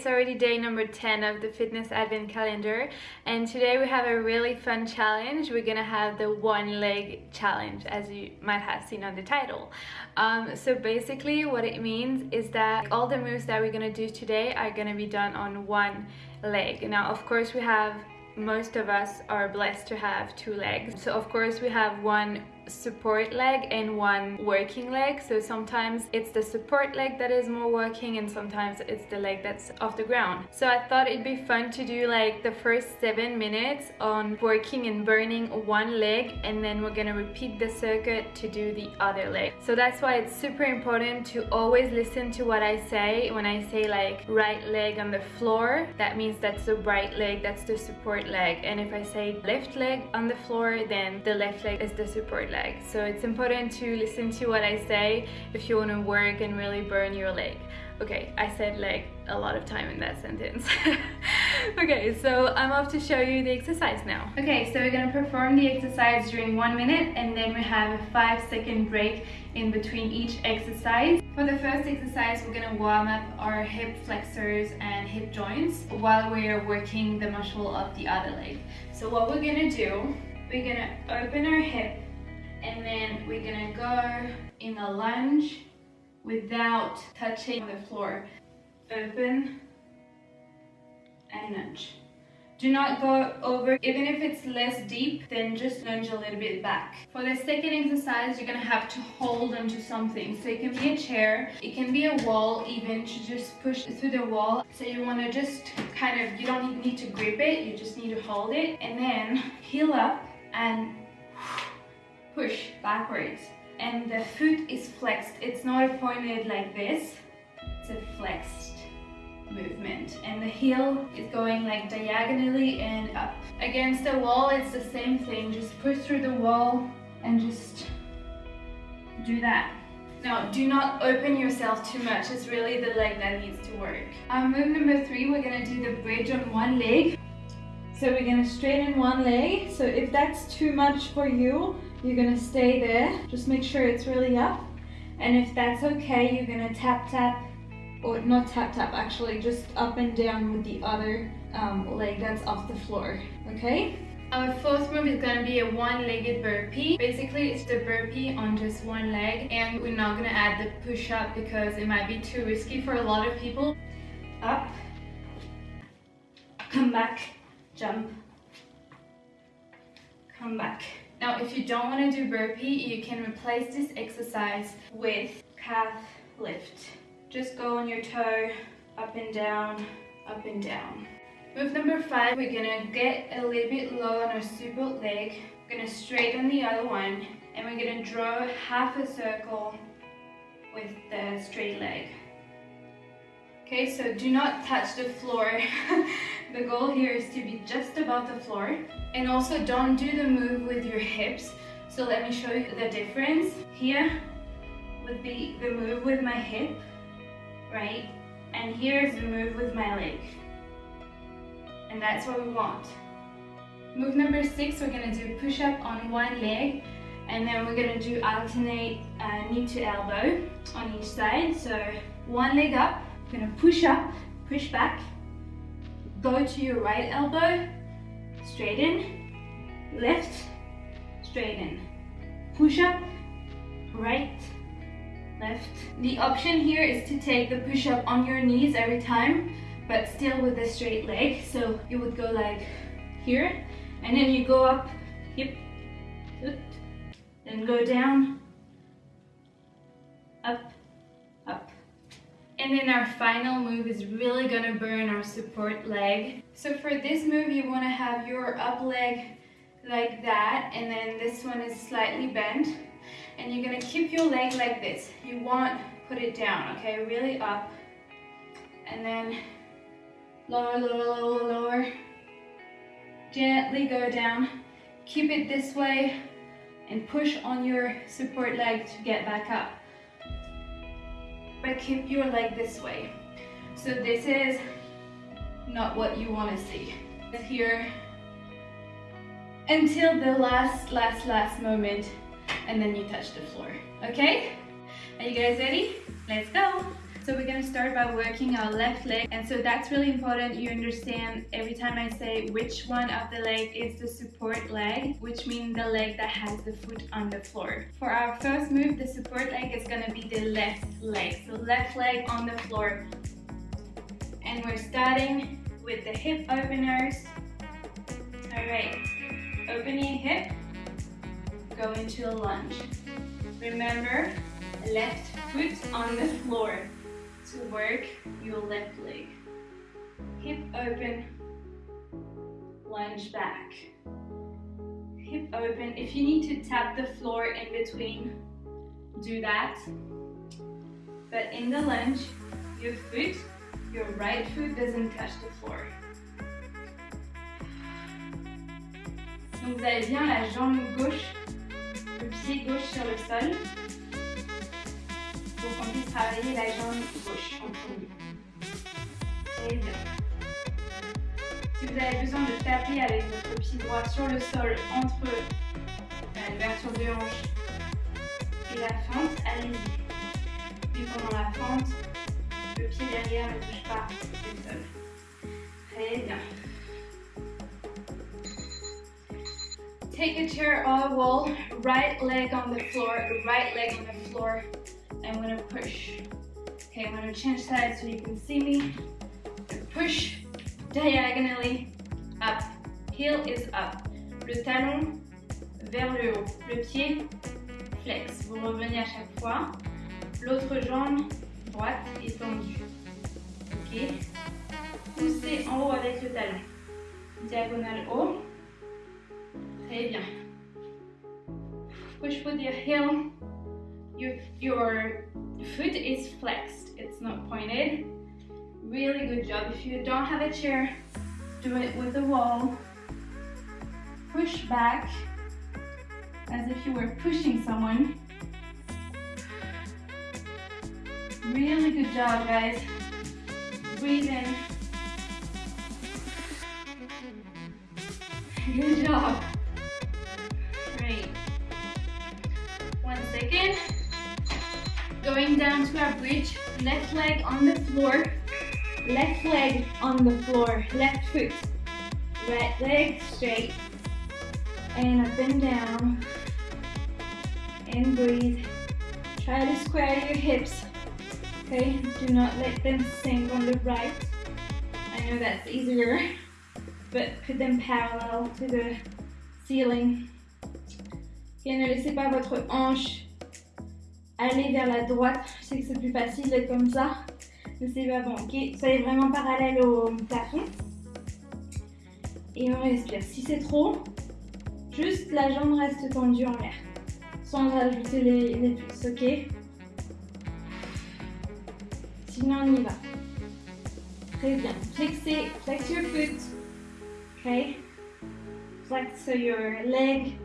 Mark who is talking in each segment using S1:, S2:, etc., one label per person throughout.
S1: it's already day number 10 of the fitness advent calendar and today we have a really fun challenge. We're gonna have the one leg challenge as you might have seen on the title. Um, so basically what it means is that all the moves that we're gonna do today are gonna be done on one leg. Now of course we have most of us are blessed to have two legs. So of course we have one support leg and one working leg. So sometimes it's the support leg that is more working and sometimes it's the leg that's off the ground. So I thought it'd be fun to do like the first seven minutes on working and burning one leg and then we're gonna repeat the circuit to do the other leg. So that's why it's super important to always listen to what I say. When I say like right leg on the floor that means that's the right leg that's the support leg. And if I say left leg on the floor then the left leg is the support leg So it's important to listen to what I say if you want to work and really burn your leg. Okay, I said leg a lot of time in that sentence. okay, so I'm off to show you the exercise now. Okay, so we're gonna perform the exercise during one minute and then we have a five second break in between each exercise. For the first exercise, we're gonna warm up our hip flexors and hip joints while we're working the muscle of the other leg. So what we're gonna do, we're gonna open our hip and then we're gonna go in a lunge without touching the floor. Open and lunge. Do not go over, even if it's less deep, then just lunge a little bit back. For the second exercise, you're gonna have to hold onto something. So it can be a chair, it can be a wall even to just push through the wall. So you wanna just kind of, you don't need to grip it, you just need to hold it. And then heel up and push backwards and the foot is flexed. It's not pointed like this, it's a flexed movement and the heel is going like diagonally and up. Against the wall it's the same thing, just push through the wall and just do that. Now, do not open yourself too much. It's really the leg that needs to work. Um, move number three, we're gonna do the bridge on one leg. So we're gonna straighten one leg. So if that's too much for you, you're gonna stay there. Just make sure it's really up. And if that's okay, you're gonna tap tap, or not tap tap actually, just up and down with the other um, leg that's off the floor, okay? Our fourth move is gonna be a one-legged burpee. Basically, it's the burpee on just one leg and we're not gonna add the push-up because it might be too risky for a lot of people. Up, come back, jump, come back. Now, if you don't want to do burpee, you can replace this exercise with calf lift. Just go on your toe, up and down, up and down. Move number five, we're gonna get a little bit low on our support leg. We're gonna straighten the other one, and we're gonna draw half a circle with the straight leg. Okay, so do not touch the floor. the goal here is to be just above the floor. And also don't do the move with your hips. So let me show you the difference. Here would be the move with my hip, right? And here's the move with my leg. And that's what we want. Move number six, we're gonna do push-up on one leg and then we're gonna do alternate uh, knee to elbow on each side. So one leg up, gonna push up, push back, go to your right elbow, straighten, lift, straighten, push up, right, left. The option here is to take the push up on your knees every time, but still with a straight leg. So you would go like here, and then you go up, hip, then go down, up, and then our final move is really gonna burn our support leg. So for this move, you wanna have your up leg like that, and then this one is slightly bent. And you're gonna keep your leg like this. You want put it down, okay? Really up. And then lower, lower, lower, lower. Gently go down. Keep it this way and push on your support leg to get back up but keep your leg this way. So this is not what you want to see. Here until the last, last, last moment and then you touch the floor, okay? Are you guys ready? Let's go! So we're gonna start by working our left leg. And so that's really important. You understand every time I say which one of the leg is the support leg, which means the leg that has the foot on the floor. For our first move, the support leg is gonna be the left leg. So left leg on the floor. And we're starting with the hip openers. All right, open your hip, go into a lunge. Remember, left foot on the floor to work your left leg. Hip open, lunge back. Hip open. If you need to tap the floor in between, do that. But in the lunge, your foot, your right foot doesn't touch the floor. Donc vous avez bien la jambe gauche, le pied gauche sur le sol. Pour qu'on puisse travailler la jambe gauche en premier. Très bien. Si vous avez besoin de taper avec votre pied droit sur le sol entre l'ouverture de hanche et la fente, allez-y. Puis pendant la fente, le pied derrière ne touche pas le sol. Très bien. Take a chair or a wall, right leg on the floor, right leg on the floor. I'm gonna push. Okay, I'm gonna change sides so you can see me. Push diagonally up. Heel is up. Le talon vers le haut. Le pied flex. Vous revenez à chaque fois. L'autre jambe droite est tendue. Ok. Poussez en haut avec le talon. Diagonale haut. Très bien. Push with your heel. Your, your foot is flexed. It's not pointed. Really good job. If you don't have a chair, do it with the wall. Push back as if you were pushing someone. Really good job, guys. Breathe in. Good job. Going down to our bridge. Left leg on the floor. Left leg on the floor. Left foot. Right leg straight. And up and down. And breathe. Try to square your hips. Okay, do not let them sink on the right. I know that's easier, but put them parallel to the ceiling. Okay, ne laissez pas votre hanche aller vers la droite. Je sais que c'est plus facile d'être comme ça, mais c'est pas bon. Ok, soyez vraiment parallèle au plafond. Et on respire. Si c'est trop, juste la jambe reste tendue en l'air, sans ajouter les, les ok? Sinon, on y va. Très bien. Flexez, flex your foot. Okay. Flex so your leg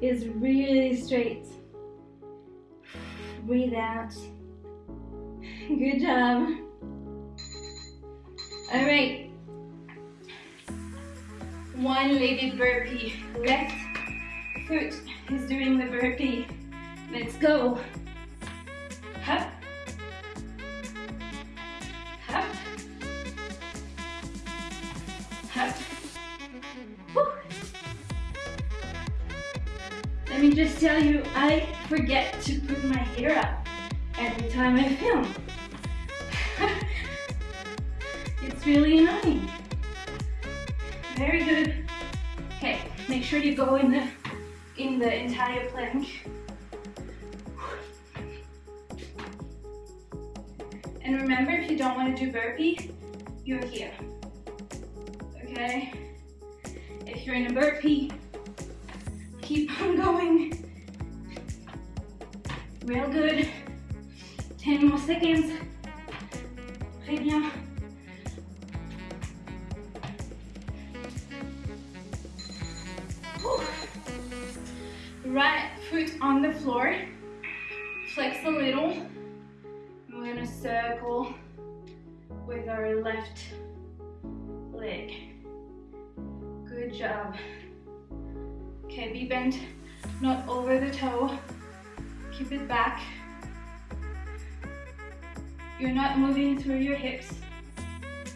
S1: is really straight. Breathe out. Good job. All right. One-legged burpee. Left foot is doing the burpee. Let's go. Up. Just tell you, I forget to put my hair up every time I film. it's really annoying. Very good. Okay, make sure you go in the in the entire plank. And remember, if you don't want to do burpee, you're here. Okay? If you're in a burpee, keep on going. Real good. 10 more seconds. Bien. Over the toe. Keep it back. You're not moving through your hips.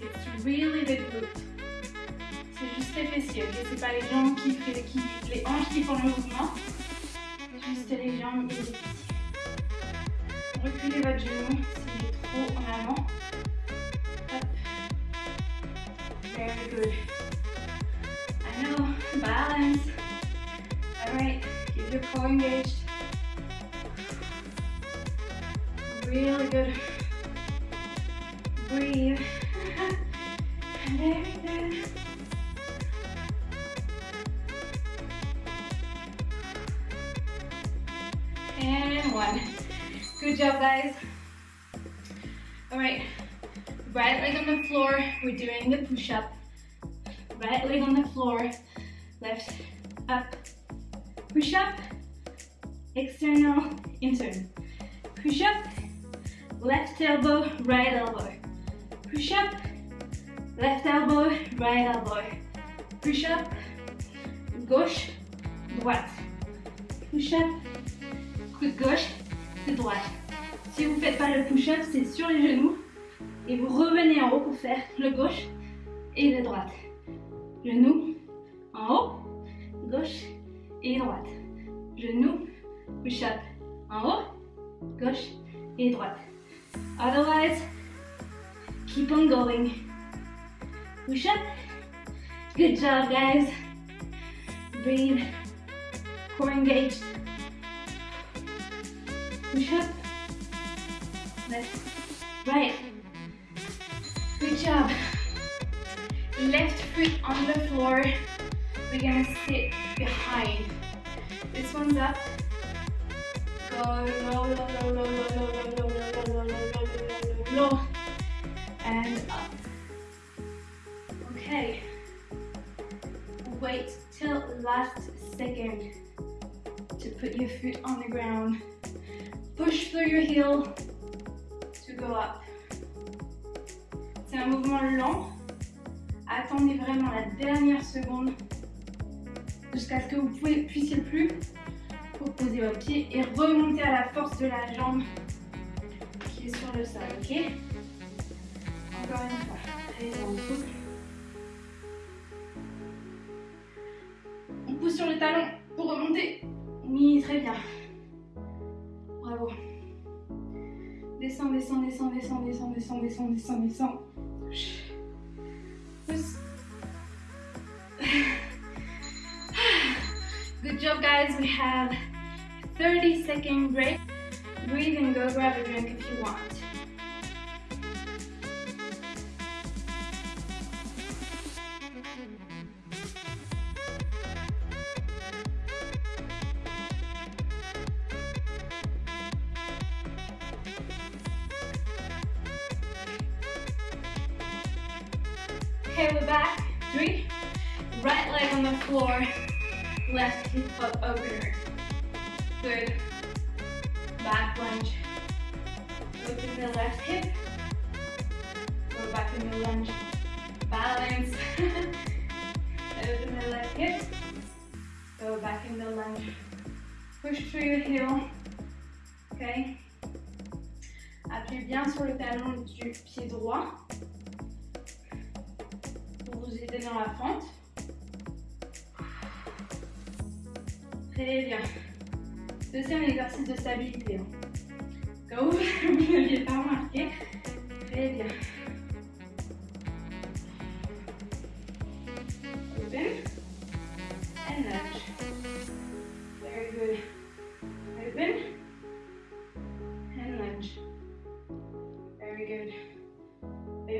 S1: It's really the glute. C'est juste les fessiers, ok? C'est pas les jambes qui font les hanches qui font le mouvement. Juste les jambes et. Reculez votre genou s'il est trop en avant. Hop. Very good. I know, balance. Keep your core engaged. Really good. Breathe. Very good. And one. Good job, guys. All right, right leg on the floor. We're doing the push-up. Right leg on the floor, left, up, push up, external, internal. Push up, left elbow, right elbow. Push up, left elbow, right elbow. Push up, gauche, droite. Push up, coude gauche, coude droite. Si vous ne faites pas le push-up, c'est sur les genoux et vous revenez en haut pour faire le gauche et le droite. Genou en haut, push-up en haut, gauche et droite. Otherwise, keep on going. Push up. Good job, guys. Breathe. Core engaged. Push up. Left, right. Good job. Left foot on the floor. We're gonna sit behind. This one's up. Low, and up. Okay. Wait till last second to put your foot on the ground. Push through your heel to go up. C'est un mouvement lent. Attendez vraiment la dernière seconde jusqu'à ce que vous puissiez plus pour poser votre pied et remonter à la force de la jambe qui est sur le sol, ok Encore une fois, allez on souffle. On pousse sur le talon pour remonter. Oui, très bien. Bravo. Descends, descends, descends, descends, descends, descends, descends, descends, descends. Good job, guys. We have 30 second break. Breathe and go grab a drink if you want. The left hip. Go back in the lunge. Balance. Open the left hip. Go back in the lunge. Push through your heel.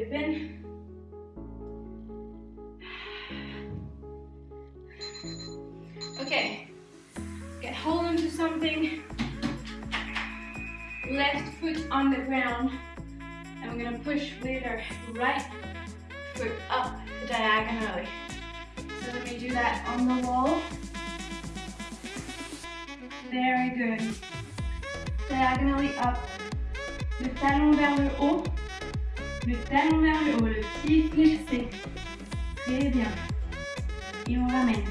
S1: Open. Okay. Get hold onto something. Left foot on the ground. And we're gonna push with our right foot up diagonally. So let me do that on the wall. Very good. Diagonally up. Haut. Le talon vers le haut. Le pied flexé. Très bien. Et on ramène.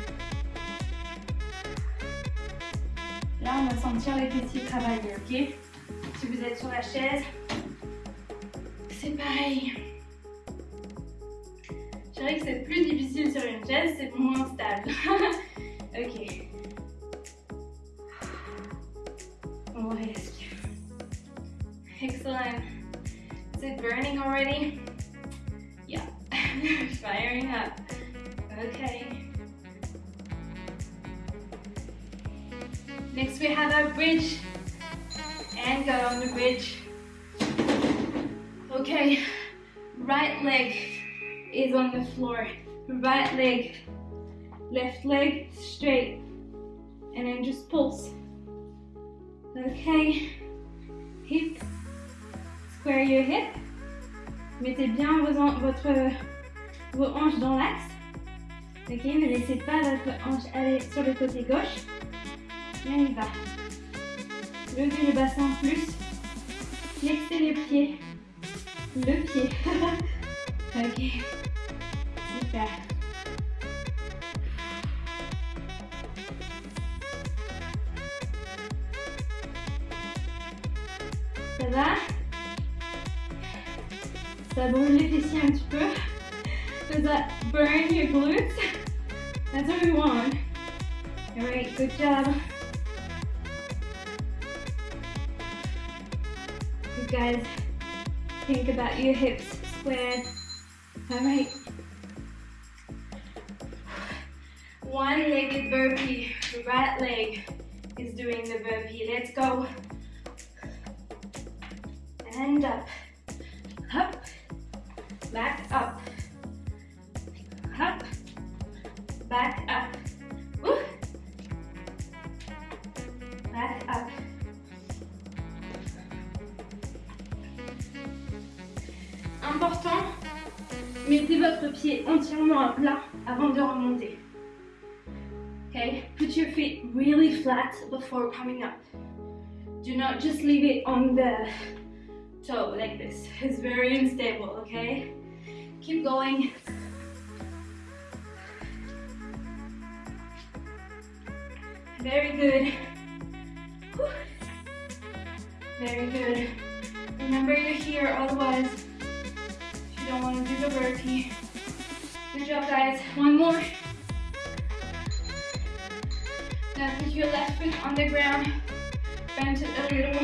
S1: Là, on va sentir les fessiers travailler, ok? Si vous êtes sur la chaise, c'est pareil. Je dirais que c'est plus difficile sur une chaise, c'est moins stable. ok. On va respirer. Excellent. It burning already? Yeah, firing up. Okay. Next we have our bridge. And go on the bridge. Okay, right leg is on the floor. Right leg, left leg straight. And then just pulse. Okay, Mettez bien vos, votre, vos hanches dans l'axe. Ok, ne laissez pas votre hanche aller sur le côté gauche. Et on y va. Levez le bassin plus. Flexez les pieds. Le pied. ok. Super. Ça brûle les fessiers un petit peu. Does that burn your glutes? That's what we want. Alright, good job. You guys think about your hips squared. Alright. One-legged burpee. Right leg is doing the burpee. Let's go. And. Up. Mettez votre pied entièrement à plat avant de remonter. Okay, put your feet really flat before coming up. Do not just leave it on the toe like this. It's very unstable, okay? Keep going. Very good. Very good. Remember you're here, otherwise you don't want to do the burpee. Good job, guys. One more. Now put your left foot on the ground, bend it a little,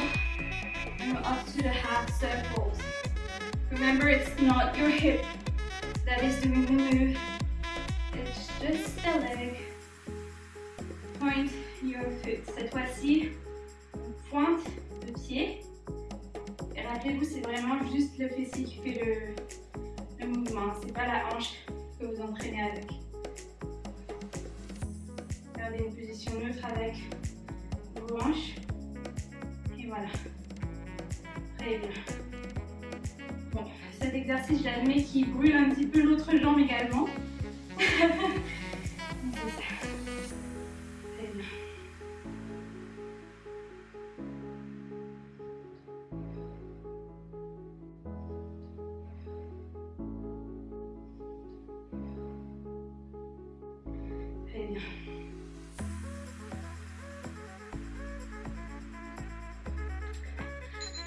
S1: and we're up to the half circles. Remember, it's not your hip that is doing the move. It's just the leg. Point your foot. Cette fois-ci, pointe le pied. Et rappelez-vous, c'est vraiment juste le fessier qui fait le, le mouvement. C'est pas la hanche vous entraînez avec. Gardez une position neutre avec vos hanches. Et voilà. Très bien. Bon, cet exercice, j'admets qu'il brûle un petit peu l'autre jambe également.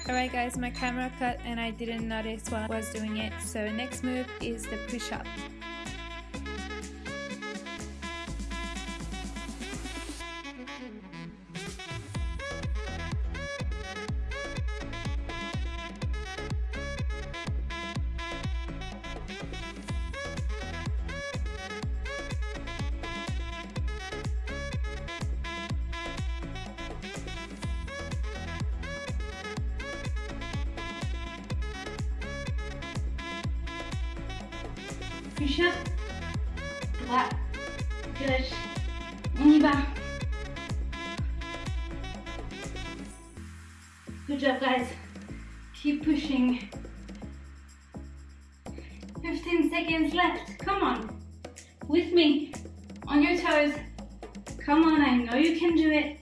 S2: Alright guys, my camera cut and I didn't notice while I was doing it. So next move is the push-up.
S1: Push-up. Droit. Gauche. On y va. Good job, guys. Keep pushing. 15 seconds left. Come on. With me. On your toes. Come on, I know you can do it.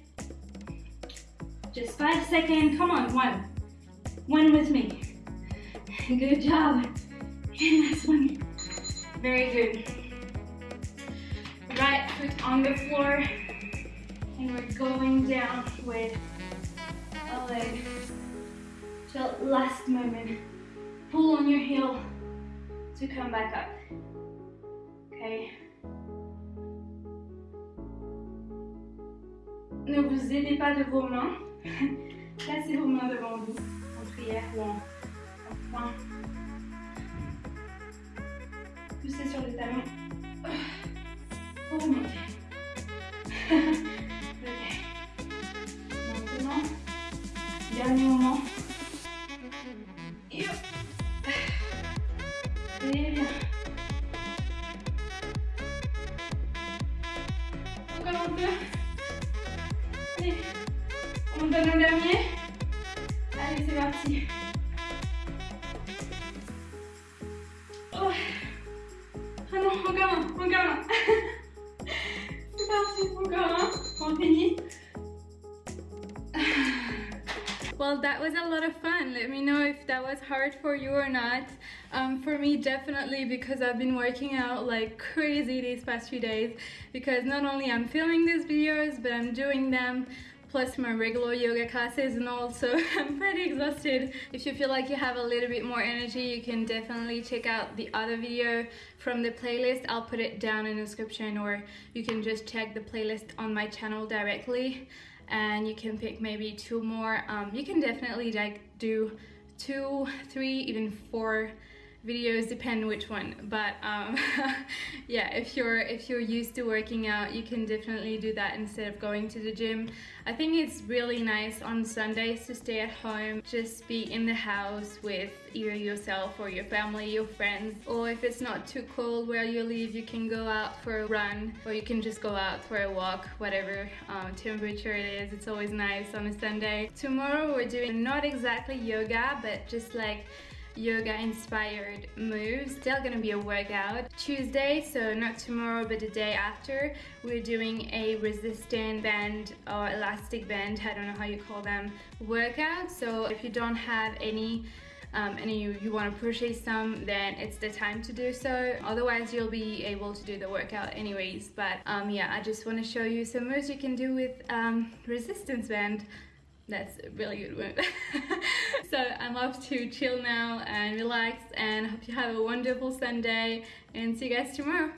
S1: Just five seconds. Come on, one. One with me. Good job. And last one. Very good. Right foot on the floor. And we're going down with a leg till last moment. pull on your heel to come back up. Okay. Ne vous aidez pas de vos mains. Placez vos mains devant vous en prière ou en, en point. Poussez sur les talons pour remonter. ok. Maintenant, dernier moment. Et hop. Bien. Encore un peu. Allez, on donne un dernier. Allez, c'est parti. Un. c'est parti. On finit. Well, that was a lot of fun. Let me know if that was hard for you or not. Um, for me, definitely because I've been working out like crazy these past few days because not only I'm filming these videos, but I'm doing them plus my regular yoga classes and also I'm pretty exhausted. If you feel like you have a little bit more energy, you can definitely check out the other video from the playlist. I'll put it down in the description or you can just check the playlist on my channel directly and you can pick maybe two more um, you can definitely like do two three even four videos depend which one but um, yeah if you're if you're used to working out you can definitely do that instead of going to the gym. I think it's really nice on Sundays to stay at home just be in the house with either yourself or your family your friends or if it's not too cold where you live you can go out for a run or you can just go out for a walk whatever um, temperature it is. It's always nice on a Sunday. Tomorrow we're doing not exactly yoga but just like yoga inspired moves. Still gonna be a workout tuesday so not tomorrow but the day after. We're doing a resistant band or elastic band i don't know how you call them workout. So if you don't have any um, and you, you want to purchase some then it's the time to do so. Otherwise you'll be able to do the workout anyways. But um, yeah I just want to show you some moves you can do with um, resistance band that's a really good one. so I'm off to chill now and relax and hope you have a wonderful Sunday and see you guys tomorrow.